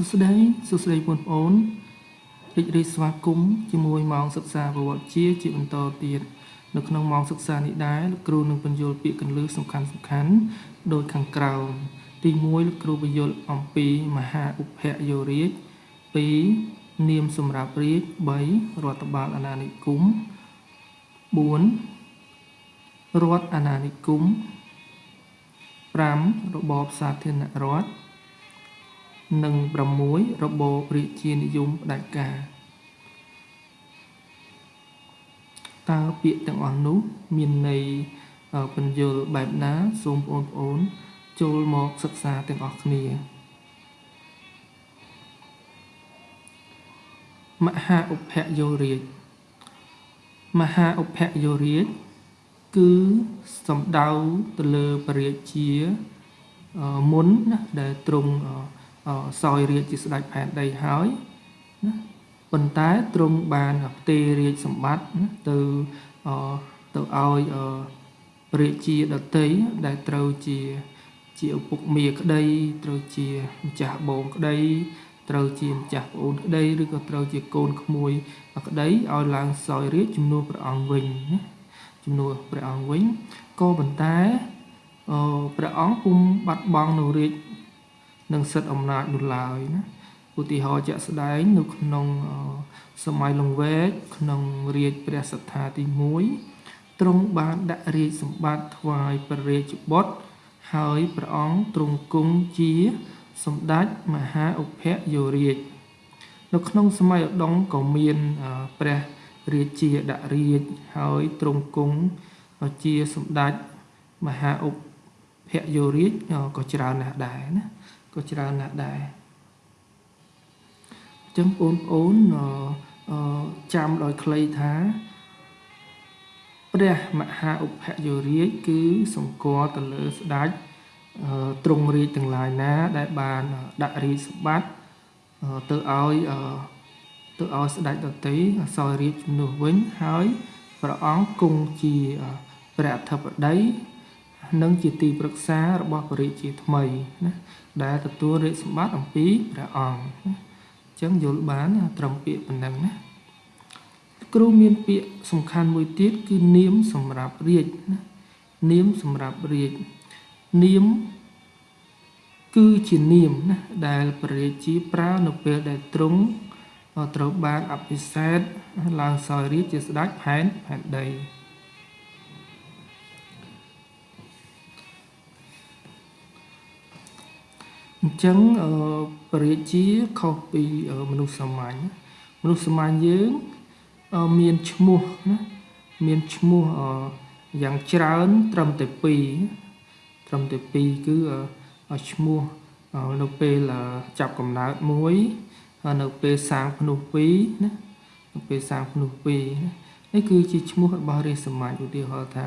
សួស្តីសួស្តីបងប្អូនរីករាយស្វាគមន៍ជាមួយម៉ោងសិក្សាប្រវត្តិជាជាបន្តទៀតនៅក្នុងម៉ោងសិក្សានេះដែរលោកគ្រូនឹងបញ្យល់ពាក្យកន្លឹះសំខាន់សំខាន់ដូចខាងក្រោមទី1លោកគ្រូបញ្យល់អំពីមហាឧបយោរាជ2នាមសម្រាប់រាជ3រដ្ឋបាលអាណានិគម4រដ្ឋអាណានិគម5របបសាធារណរដ្ឋ និង6របបរាជានិយមផ្ដាច់ការតើពាក្យទាំងអស់នោះមានន័យបញ្យលបែបណាសូមបងប្អូន ចូលមកសិក្សាទាំងអស់គ្នាមហាឧបយោរាជមហាឧបយោរាជគឺសំដៅទៅលើពរាជាមុនណាដែលទ្រង់ សោយរាជជាស្ដេចផែនដីហើយណាប៉ុន្តែទ្រង់បានផ្ទេររាជសម្បត្តិណាទៅទៅឲ្យរាជាដតីដែលត្រូវជាជាឪពុកមាក្តីត្រូវជាម្ចាស់បងក្តីត្រូវជាម្ចាស់ប្អូនក្តីឬក៏ត្រូវជាកូនក្មួយក្តីឲ្យឡើងសោយរាជជំនួសព្រះអង្គវិញណាជំនួសព្រះអង្គវិញក៏ប៉ុន្តែព្រះអង្គពុំបាត់បង់នៅរាជ និងសិទ្ធិអំណាចនោះឡើយណាឧទាហរណ៍ជាក់ស្ដែងនៅក្នុងសម័យលង្វែកក្នុងរាជព្រះសត្ថាទី1ទ្រង់បានដាក់រាជសម្បត្តិថ្វាយព្រះរាជបុត្រហើយព្រះអង្គទ្រង់គង់ជាសម្ដេចមហាឧបយោរាជនៅក្នុងសម័យឧដុង្គក៏មានព្រះរាជាដាក់រាជហើយទ្រង់គង់ជាសម្ដេចមហាឧបយោរាជក៏ច្រើនណាស់ដែរណា ក៏ច្រើនណាស់ដែរអញ្ចឹងបងប្អូនចាំដោយខ្លីថាព្រះមហាឧបយោរាជគឺសម្គាល់ទៅលើស្ដេចទ្រង់រាជទាំងឡាយណា ដែលបានដាក់រាជសម្បត្តិទៅឲ្យទៅឲ្យស្ដេចដតីសោយរាជជំនួសវិញហើយព្រះអង្គគង់ជាព្រះអធិបតី និងជាទីប្រឹក្សារបស់ព្រះរាជាថ្មីណាដែលទទួលរាជសម្បត្តិអំពីព្រះអង្គណាអញ្ចឹងយល់បានត្រឹមពាក្យប៉ុណ្ណឹងណាគ្រូមានពាក្យសំខាន់មួយទៀតគឺនាមសម្រាប់រាជណានាមសម្រាប់រាជនាមគឺជានាមណាដែលព្រះរាជាប្រើនៅពេលដែលទ្រង់ត្រូវបានអភិសេកឡើងសោយរាជជាស្ដេចផែនផែនដី អញ្ចឹងពរាជាខុសពីមនុស្សសាមញ្ញមនុស្សសាមញ្ញយើងមានឈ្មោះណាមានឈ្មោះយ៉ាងច្រើនត្រឹមតែ2ត្រឹមតែ2គឺឈ្មោះនៅពេលចាប់កំណើតមួយហើយនៅពេលសាងភ្នោះ2ណានៅពេលសាងភ្នោះ2ណានេះគឺជាឈ្មោះរបស់រាជសម្ាញឧទាហរណ៍ថា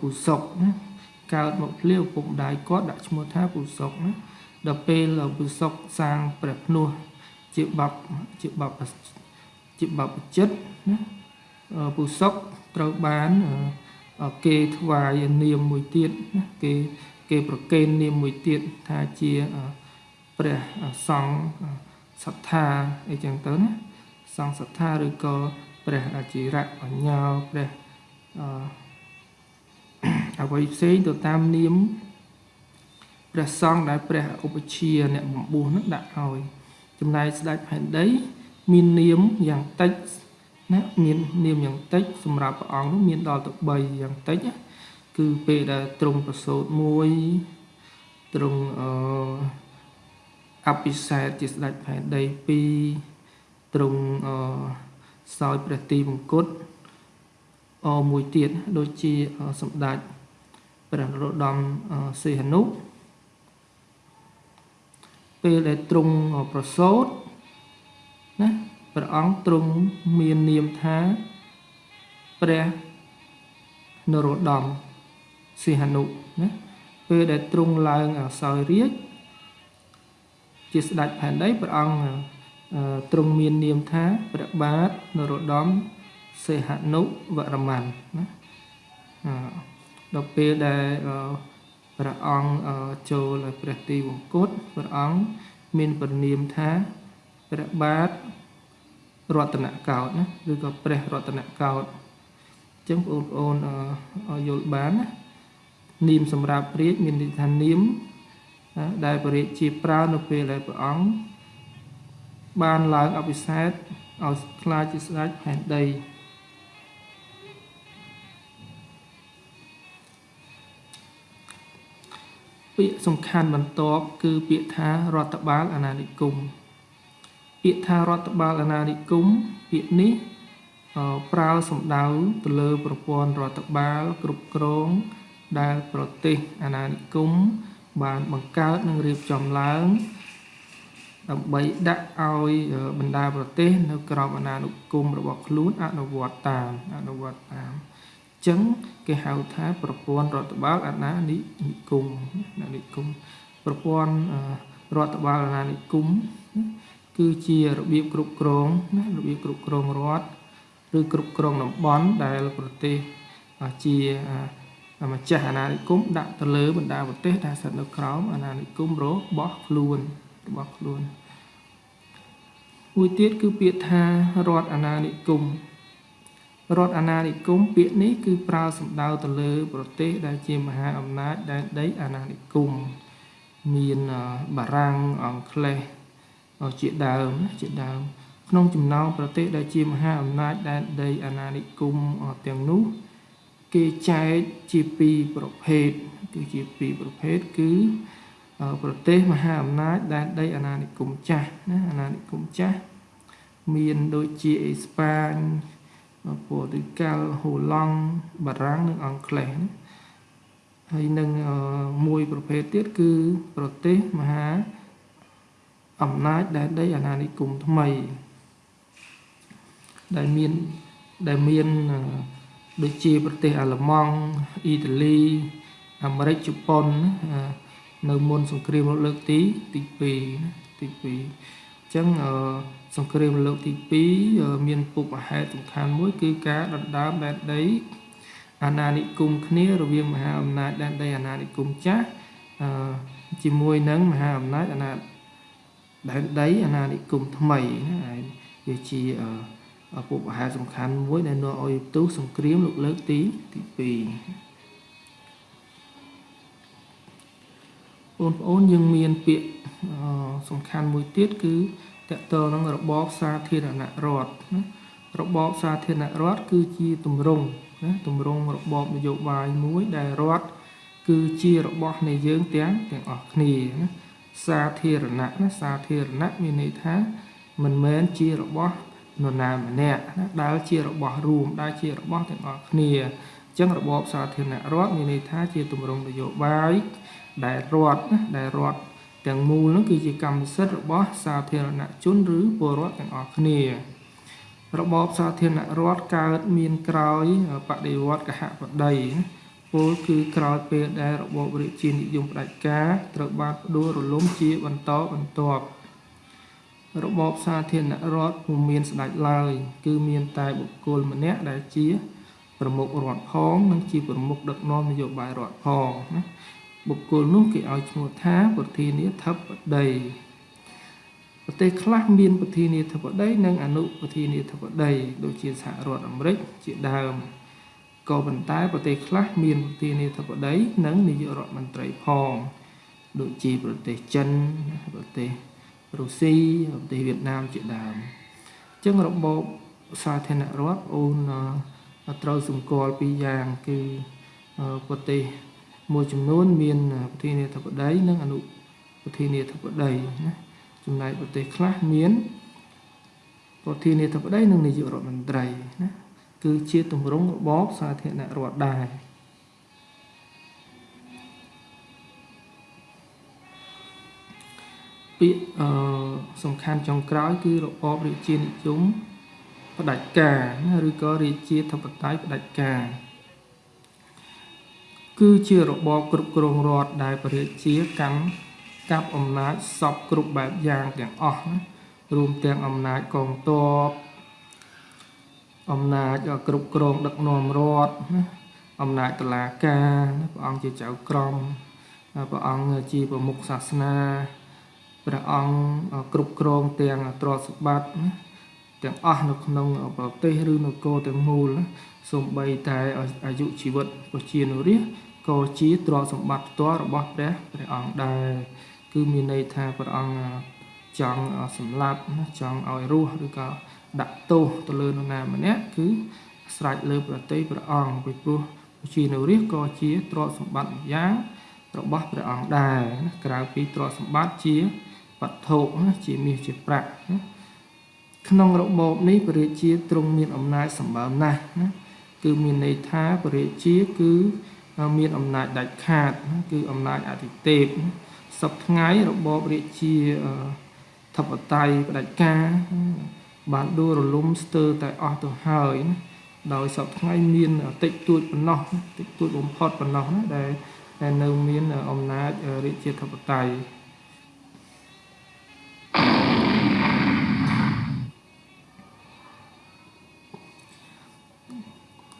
ពូសុកណាកើតមកភ្លាវពុកម្ដាយគាត់ដាក់ឈ្មោះថាពូសុកណា ដល់ពេលពូសុកសាងព្រះភ្នោះជាបបជាបបជាបបចិត្តណាពូសុកត្រូវបានគេថ្វាយនាមមួយទៀតណាគេគេប្រកេននាមមួយទៀតថាជាព្រះសង្ឃសត្ថាអីចឹងទៅណាសង្ឃសត្ថាឬក៏ព្រះអចិរៈបញ្ញោព្រះអអ្វីផ្សេងទៅតាមនាម ព្រះសង្ឃដែលព្រះឧបជាអ្នកបំពោះនឹងដាក់ឲ្យចំណែកស្ដេចផែនដី មាននាមយ៉ាងតិចណាមាននាមយ៉ាងតិច សម្រាប់ព្រះអង្គនោះមានដល់ទៅ3យ៉ាងតិចគឺពេលដែលទ្រង់ប្រសូតមួយទ្រង់អឺអភិសេកជាស្ដេចផែនដី2ទ្រង់អឺសោយព្រះទីមង្គតអមួយទៀតដូចជាសម្ដេចព្រះនរោត្តមសីហនុ ពេលដែលទ្រង់ប្រសូតណាព្រះអង្គទ្រង់មាននាមថាព្រះនរោត្តមសីហនុណាពេលដែលទ្រង់ឡើងអសោយរាជជាស្ដេចផែនដីព្រះអង្គទ្រង់មាននាមថាព្រះបាទនរោត្តមសីហនុវរ្ម័នណាដល់ពេលដែល ព្រះអង្គចូលព្រះទីវង្គតព្រះអង្គមានព្រះនាមថាព្រះបាទរតនកោតណាឬក៏ព្រះរតនកោតអញ្ចឹងបងប្អូនយល់បានណានាមសម្រាប់រាជមានន័យថានាមដែលព្រះរាជជាប្រើនៅពេលដែលព្រះអង្គបានឡើងអភិសេកឲ្យខ្លាចជាស្ដេចផែនដី ពាក្យសំខាន់បន្ទាប់គឺពាក្យថារដ្ឋបាលអាណានិគមពាក្យថារដ្ឋបាលអាណានិគមពាក្យនេះប្រើសំដៅទៅលើប្រព័ន្ធរដ្ឋបាលគ្រប់គ្រងដែលប្រទេសអាណានិគមបានបង្កើតនិងរៀបចំឡើង ដើម្បីដាក់ឲ្យបណ្ដាប្រទេស នៅ ក្រោមអាណានិគមរបស់ខ្លួនអនុវត្តតាមអនុវត្តតាម ចឹងគេហៅថាប្រព័ន្ធរដ្ឋបាលអាណានិគមអាណានិគមប្រព័ន្ធរដ្ឋបាលអាណានិគមគឺជារបៀបគ្រប់គ្រងណារបៀបគ្រប់គ្រងរដ្ឋឬគ្រប់គ្រងតំបន់ដែលប្រទេសជាម្ចាស់អាណានិគមដាក់ទៅលើបណ្ដាប្រទេសដែលស្ថិតនៅក្រោមអាណានិគមរបស់ខ្លួនរបស់ខ្លួនមួយទៀតគឺពាក្យថារដ្ឋអាណានិគម រដ្ឋអាណានិគមពាក្យនេះគឺប្រើសំដៅទៅលើ ប្រទេស ដែលជាមហាអំណាចដែនដីអាណានិគមមានបារាំងអង់គ្លេសជាដើមជាដើម ក្នុងចំណោមប្រទេសដែលជាមហាអំណាចដែនដីអាណានិគមទាំងនោះ គេចែកជាពីរប្រភេទគឺជាពីរប្រភេទគឺប្រទេសមហាអំណាចដែនដីអាណានិគមចាស់ណាអាណានិគមចាស់មានដូចជាអេស្ប៉ាញ ព័រទុយហ្គាល់ហូឡង់បារាំងនិងអង់គ្លេសណាហើយនឹងមួយប្រភេទទៀតគឺប្រទេសមហាអំណាចដែនដីអាណានិគមថ្មី ដែលមានដែលមានដូចជាប្រទេសអាល្លឺម៉ង់អ៊ីតាលីអាមេរិកជប៉ុននៅមុនសង្គ្រាមលោកលើកទីទី2ទី2អញ្ចឹងសង្គ្រាមលោកទី2មានពុបហេតុសំខាន់មួយ គឺការដណ្ដើមដែនដីអាណានិគមគ្នារវាងមហាអំណាចដែនដីអាណានិគមចាស់ជាមួយនឹងមហាអំណាចអាណាដែនដីអាណានិគមថ្មីណាវាជាពុបហេតុសំខាន់មួយដែលនាំឲ្យផ្ទុះសង្គ្រាមលោកលើកទីទី2 បងប្អូនយើងមានពាក្យសំខាន់មួយទៀតគឺតកតនឹងរបបសាធារណរដ្ឋណារបបសាធារណរដ្ឋគឺជាទម្រង់ណាទម្រង់របបនយោបាយមួយដែលរដ្ឋគឺជារបស់នៃយើងទាំងទាំងអស់គ្នាណាសាធារណៈណាសាធារណៈមានន័យថាមិនមែនជារបស់នរណាម្នាក់ណាដែលជារបស់រួមដែលជារបស់ទាំងអស់គ្នាអញ្ចឹងរបបសាធារណរដ្ឋមានន័យថាជាទម្រង់នយោបាយ ដែលរដ្ឋណាដែលរដ្ឋទាំងមូលនោះគឺជាកម្មសិទ្ធិរបស់សាធារណជនឬពលរដ្ឋទាំងអស់គ្នារបបសាធារណរដ្ឋកើតមានក្រោយបដិវត្តកហបតីពលគឺក្រោយពេលដែលរបបរាជានិយមផ្ដាច់ការត្រូវបានផ្ដួលរលំជាបន្តបន្ទាប់របបសាធារណរដ្ឋពុំមានស្ដេចឡើយ គឺមានតែបុគ្គលម្នាក់ដែលជាប្រមុខរដ្ឋផងនិងជាប្រមុខដឹកនាំនយោបាយរដ្ឋផងណា បុគ្គលនោះគេឲ្យឈ្មោះថាប្រធានាធិបតីប្រទេសខ្លះមានប្រធានាធិបតីនិងអនុប្រធានាធិបតីដូចជាសហរដ្ឋអាមេរិកជាដើមក៏ប៉ុន្តែប្រទេសខ្លះមានប្រធានាធិបតីនិងនាយករដ្ឋមន្ត្រីផងដូចជាប្រទេសចិនប្រទេសរុស្ស៊ីប្រទេសវៀតណាមជាដើមអញ្ចឹងរបបសាធារណរដ្ឋអូនត្រូវសម្គាល់ពីរយ៉ាងគឺប្រទេស មួយចំនួនមានប្រធានាធិបតីនិងអនុប្រធានាធិបតីណាចំណែកប្រទេសខ្លះមានប្រធានាធិបតីនិងនាយករដ្ឋមន្ត្រីណាគឺជាទម្រង់របបសាធារណរដ្ឋដែរពាក្យអឺសំខាន់ចុងក្រោយគឺរបបរាជានិយមផ្ដាច់ការណាឬក៏រាជាធិបតេយ្យផ្ដាច់ការ គឺជារបបគ្រប់គ្រងរដ្ឋដែលប្រជាជាកម្មកាប់អំណាចសពគ្រប់បែបយ៉ាងទាំងអស់ណារួមទាំងអំណាចកងទ័ពអំណាចគ្រប់គ្រងដឹកនាំរដ្ឋណាអំណាចតុលាការព្រះអង្គជាចៅក្រមព្រះអង្គជាប្រមុខសាសនាព្រះអង្គគ្រប់គ្រងទាំងទ្រព្យសម្បត្តិណាទាំងអស់នៅក្នុងប្រទេសឬនគរទាំងមូលសូម្បីតែអាយុជីវិតប្រជានុរាស្ត្រ ក៏ជាទ្រព្យសម្បត្តិផ្ទាល់របស់ព្រះព្រះអង្គដែរគឺមានន័យថាព្រះអង្គចង់សម្លាប់ណាចង់ឲ្យរស់ឬក៏ដាក់ទោសទៅលើនរណាម្នាក់គឺស្រេចលើប្រតិព្រះអង្គពីព្រោះប្រជានុរាស្ត្រក៏ជាទ្រព្យសម្បត្តិម្យ៉ាងរបស់ព្រះអង្គដែរណាក្រៅពីទ្រព្យសម្បត្តិជាវត្ថុណាជាមាសជាប្រាក់ណាក្នុងរបបនេះព្រះរាជាទ្រង់មានអំណាចសម្បើមណាស់ណាគឺមានន័យថាព្រះរាជាគឺ មានអំណាចដាច់ខាត គឺអំណាចអធិទេពសពថ្ងៃរបបរាជាធិបតេយ្យផ្ដាច់ការបានដួលរលំស្ទើរតែអស់ទៅហើយណាដោយសពថ្ងៃមានតិចតួចប៉ុណ្ណោះតិចតួចបំផុតប៉ុណ្ណោះណាដែលដែលនៅមានអំណាចរាជាធិបតេយ្យ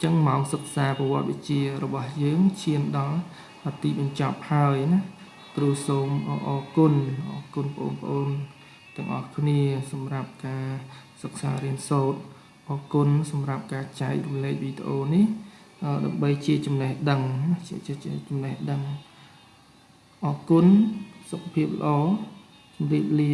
ចឹងមកសិក្សាប្រវត្តិវិទ្យារបស់យើងឈានដល់ទីបញ្ចប់ហើយណាគ្រូសូមអរគុណអរគុណបងប្អូនទាំងអស់គ្នា សម្រាប់ការសិក្សារៀនសូត្រអរគុណសម្រាប់ការចែករំលែកវីដេអូនេះដើម្បីជាចំណេះដឹងជាចំណេះដឹងអរគុណសុខភាពល្អជម្រាបលា